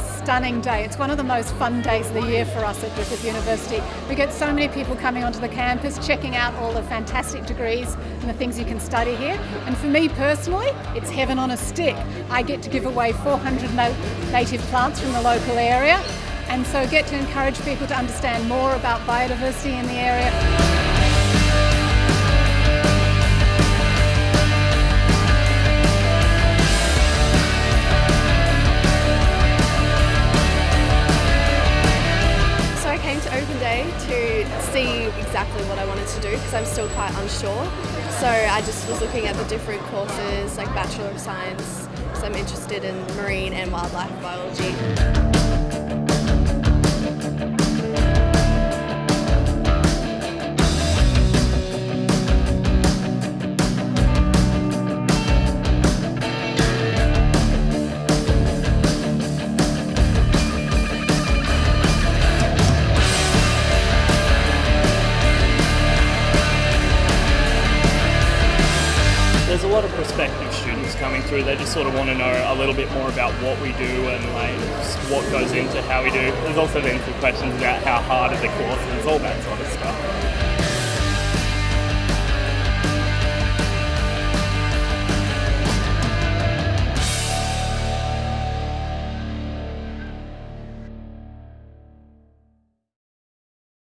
stunning day. It's one of the most fun days of the year for us at Griffith University. We get so many people coming onto the campus, checking out all the fantastic degrees and the things you can study here. And for me personally, it's heaven on a stick. I get to give away 400 native plants from the local area and so get to encourage people to understand more about biodiversity in the area. Open day to see exactly what I wanted to do because I'm still quite unsure. So I just was looking at the different courses like Bachelor of Science because I'm interested in marine and wildlife biology. There's a lot of prospective students coming through. They just sort of want to know a little bit more about what we do and like what goes into how we do. There's also been some questions about how hard are the courses, all that sort of stuff.